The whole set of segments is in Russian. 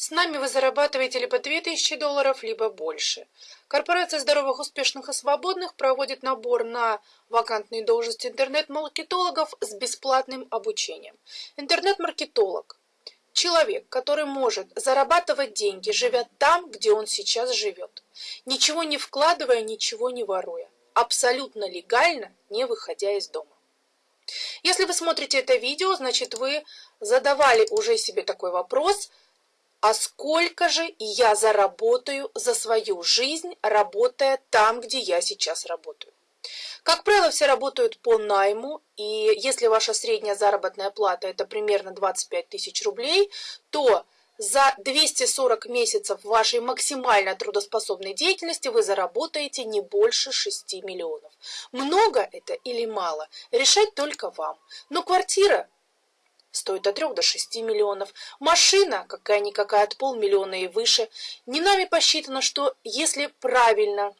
С нами вы зарабатываете либо 2000 долларов, либо больше. Корпорация здоровых, успешных и свободных проводит набор на вакантные должности интернет-маркетологов с бесплатным обучением. Интернет-маркетолог – человек, который может зарабатывать деньги, живя там, где он сейчас живет, ничего не вкладывая, ничего не воруя, абсолютно легально, не выходя из дома. Если вы смотрите это видео, значит вы задавали уже себе такой вопрос – а сколько же я заработаю за свою жизнь, работая там, где я сейчас работаю. Как правило, все работают по найму, и если ваша средняя заработная плата это примерно 25 тысяч рублей, то за 240 месяцев вашей максимально трудоспособной деятельности вы заработаете не больше 6 миллионов. Много это или мало, решать только вам. Но квартира стоит от 3 до 6 миллионов. Машина какая-никакая от полмиллиона и выше. Не нами посчитано, что если правильно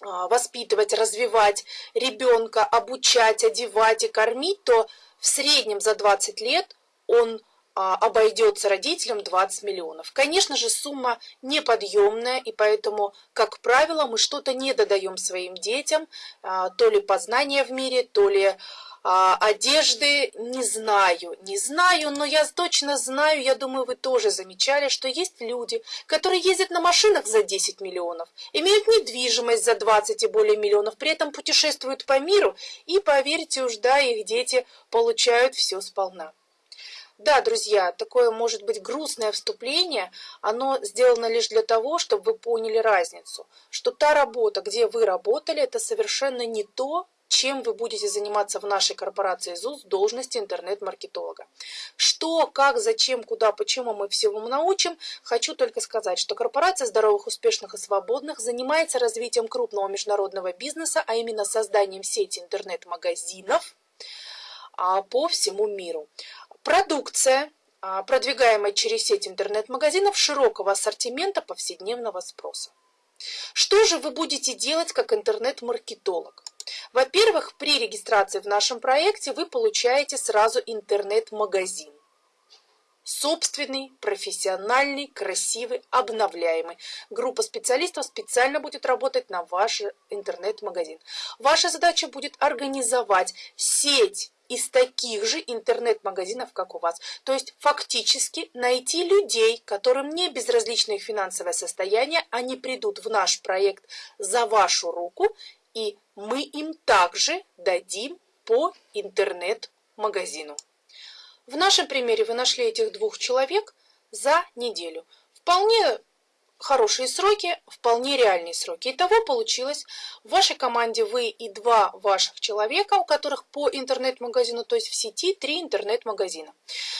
а, воспитывать, развивать ребенка, обучать, одевать и кормить, то в среднем за 20 лет он а, обойдется родителям 20 миллионов. Конечно же, сумма неподъемная, и поэтому, как правило, мы что-то не додаем своим детям, а, то ли познания в мире, то ли а, одежды не знаю, не знаю, но я точно знаю, я думаю, вы тоже замечали, что есть люди, которые ездят на машинах за 10 миллионов, имеют недвижимость за 20 и более миллионов, при этом путешествуют по миру, и, поверьте уж, да, их дети получают все сполна. Да, друзья, такое может быть грустное вступление, оно сделано лишь для того, чтобы вы поняли разницу, что та работа, где вы работали, это совершенно не то, чем вы будете заниматься в нашей корпорации ЗУС должности интернет-маркетолога. Что, как, зачем, куда, почему мы всему научим, хочу только сказать, что корпорация здоровых, успешных и свободных занимается развитием крупного международного бизнеса, а именно созданием сети интернет-магазинов а, по всему миру. Продукция, а, продвигаемая через сеть интернет-магазинов широкого ассортимента повседневного спроса. Что же вы будете делать как интернет-маркетолог? Во-первых, при регистрации в нашем проекте вы получаете сразу интернет-магазин. Собственный, профессиональный, красивый, обновляемый. Группа специалистов специально будет работать на ваш интернет-магазин. Ваша задача будет организовать сеть из таких же интернет-магазинов, как у вас. То есть фактически найти людей, которым не безразлично их финансовое состояние, они придут в наш проект за вашу руку и мы им также дадим по интернет-магазину. В нашем примере вы нашли этих двух человек за неделю. Вполне хорошие сроки, вполне реальные сроки. Итого получилось, в вашей команде вы и два ваших человека, у которых по интернет-магазину, то есть в сети три интернет-магазина.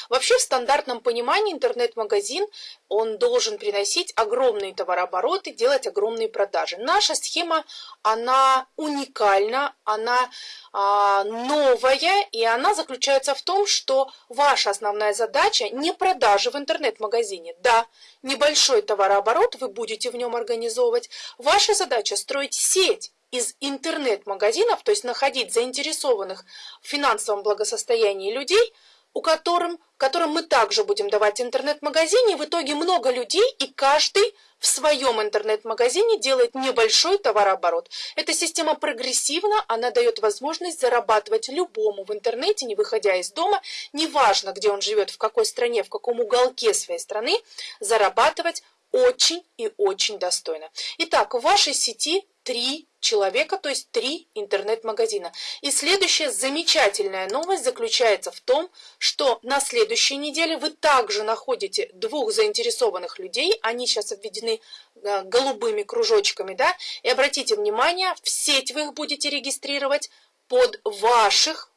Вообще в стандартном понимании интернет-магазин, он должен приносить огромные товарообороты, делать огромные продажи. Наша схема, она уникальна, она а, новая, и она заключается в том, что ваша основная задача не продажи в интернет-магазине. Да, небольшой товарооборот вы будете в нем организовывать. Ваша задача строить сеть из интернет-магазинов, то есть находить заинтересованных в финансовом благосостоянии людей – у которым, которым мы также будем давать интернет-магазине. В итоге много людей, и каждый в своем интернет-магазине делает небольшой товарооборот. Эта система прогрессивна, она дает возможность зарабатывать любому в интернете, не выходя из дома, неважно, где он живет, в какой стране, в каком уголке своей страны, зарабатывать очень и очень достойно. Итак, в вашей сети три человека, то есть три интернет-магазина. И следующая замечательная новость заключается в том, что на следующей неделе вы также находите двух заинтересованных людей, они сейчас обведены э, голубыми кружочками, да, и обратите внимание, в сеть вы их будете регистрировать под ваших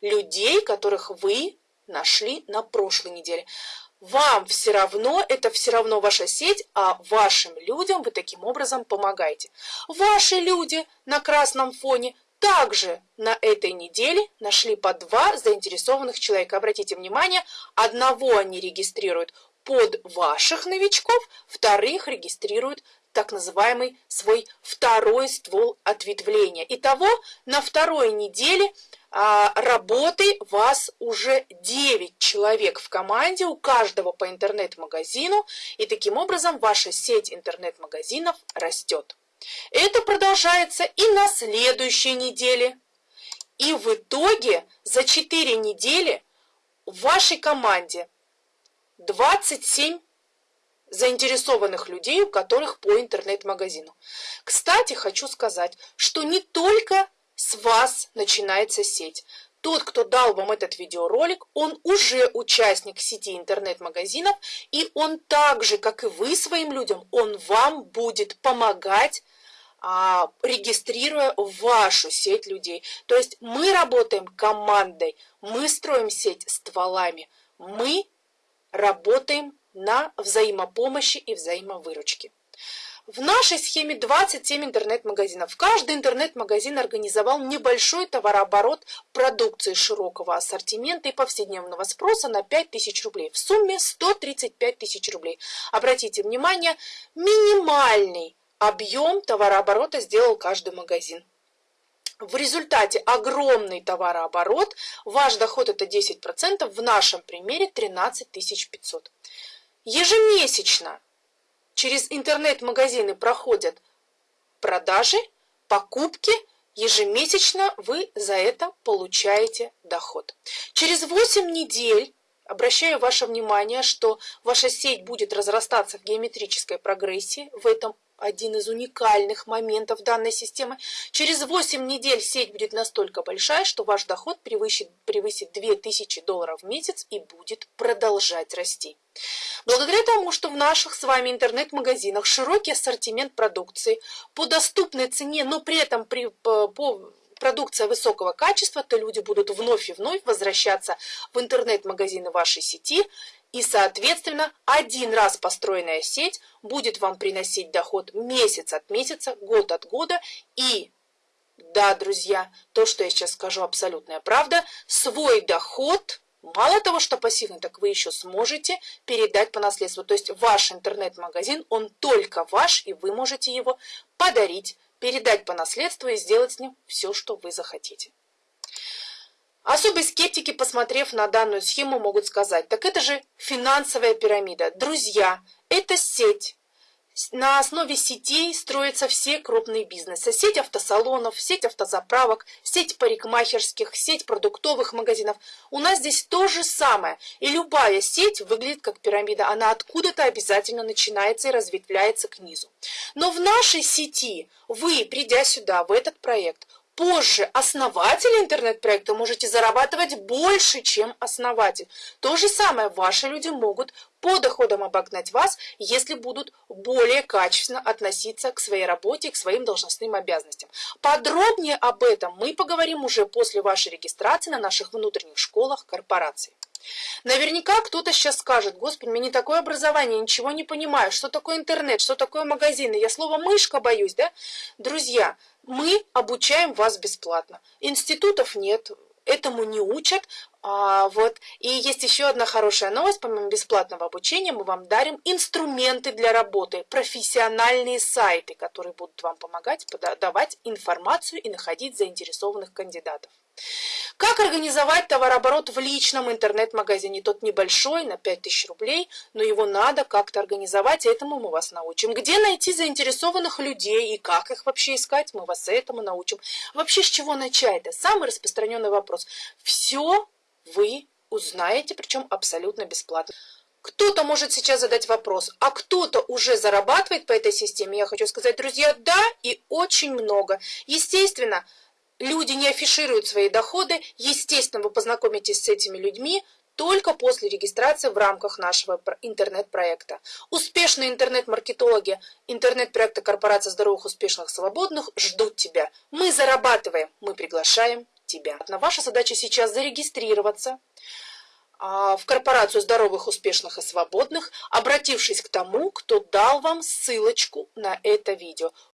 людей, которых вы нашли на прошлой неделе вам все равно, это все равно ваша сеть, а вашим людям вы таким образом помогаете. Ваши люди на красном фоне также на этой неделе нашли по два заинтересованных человека. Обратите внимание, одного они регистрируют под ваших новичков, вторых регистрируют так называемый свой второй ствол ответвления. Итого на второй неделе а, работы вас уже 9 человек в команде, у каждого по интернет-магазину, и таким образом ваша сеть интернет-магазинов растет. Это продолжается и на следующей неделе. И в итоге за 4 недели в вашей команде 27 заинтересованных людей, у которых по интернет-магазину. Кстати, хочу сказать, что не только с вас начинается сеть. Тот, кто дал вам этот видеоролик, он уже участник сети интернет-магазинов, и он так же, как и вы своим людям, он вам будет помогать а, регистрируя вашу сеть людей. То есть мы работаем командой, мы строим сеть стволами, мы работаем на взаимопомощи и взаимовыручке. В нашей схеме 27 интернет-магазинов. Каждый интернет-магазин организовал небольшой товарооборот продукции широкого ассортимента и повседневного спроса на 5000 рублей. В сумме 135 тысяч рублей. Обратите внимание, минимальный объем товарооборота сделал каждый магазин. В результате огромный товарооборот, ваш доход это 10%, в нашем примере 13 500. Ежемесячно через интернет-магазины проходят продажи, покупки, ежемесячно вы за это получаете доход. Через 8 недель Обращаю ваше внимание, что ваша сеть будет разрастаться в геометрической прогрессии в этом один из уникальных моментов данной системы. Через 8 недель сеть будет настолько большая, что ваш доход превысит, превысит 2000 долларов в месяц и будет продолжать расти. Благодаря тому, что в наших с вами интернет-магазинах широкий ассортимент продукции по доступной цене, но при этом при, по, продукция высокого качества, то люди будут вновь и вновь возвращаться в интернет-магазины вашей сети, и, соответственно, один раз построенная сеть будет вам приносить доход месяц от месяца, год от года. И, да, друзья, то, что я сейчас скажу, абсолютная правда, свой доход, мало того, что пассивный, так вы еще сможете передать по наследству. То есть ваш интернет-магазин, он только ваш, и вы можете его подарить, передать по наследству и сделать с ним все, что вы захотите. Особые скептики, посмотрев на данную схему, могут сказать, так это же финансовая пирамида. Друзья, это сеть. На основе сетей строятся все крупные бизнесы. Сеть автосалонов, сеть автозаправок, сеть парикмахерских, сеть продуктовых магазинов. У нас здесь то же самое. И любая сеть выглядит как пирамида. Она откуда-то обязательно начинается и разветвляется к низу. Но в нашей сети вы, придя сюда, в этот проект, позже основатель интернет-проекта можете зарабатывать больше, чем основатель. То же самое ваши люди могут по доходам обогнать вас, если будут более качественно относиться к своей работе, к своим должностным обязанностям. Подробнее об этом мы поговорим уже после вашей регистрации на наших внутренних школах корпорации. Наверняка кто-то сейчас скажет, господи, меня не такое образование, ничего не понимаю, что такое интернет, что такое магазины, я слово мышка боюсь, да? Друзья, мы обучаем вас бесплатно. Институтов нет, этому не учат. А, вот. И есть еще одна хорошая новость. Помимо бесплатного обучения мы вам дарим инструменты для работы, профессиональные сайты, которые будут вам помогать давать информацию и находить заинтересованных кандидатов. Как организовать товарооборот в личном интернет-магазине? Тот небольшой, на 5000 рублей, но его надо как-то организовать, и этому мы вас научим. Где найти заинтересованных людей и как их вообще искать, мы вас этому научим. Вообще, с чего начать? Это самый распространенный вопрос. Все вы узнаете, причем абсолютно бесплатно. Кто-то может сейчас задать вопрос, а кто-то уже зарабатывает по этой системе? Я хочу сказать, друзья, да, и очень много. Естественно, люди не афишируют свои доходы, естественно, вы познакомитесь с этими людьми только после регистрации в рамках нашего интернет-проекта. Успешные интернет-маркетологи интернет-проекта Корпорация здоровых, успешных, свободных ждут тебя. Мы зарабатываем, мы приглашаем тебя. Ваша задача сейчас зарегистрироваться а, в корпорацию здоровых, успешных и свободных, обратившись к тому, кто дал вам ссылочку на это видео.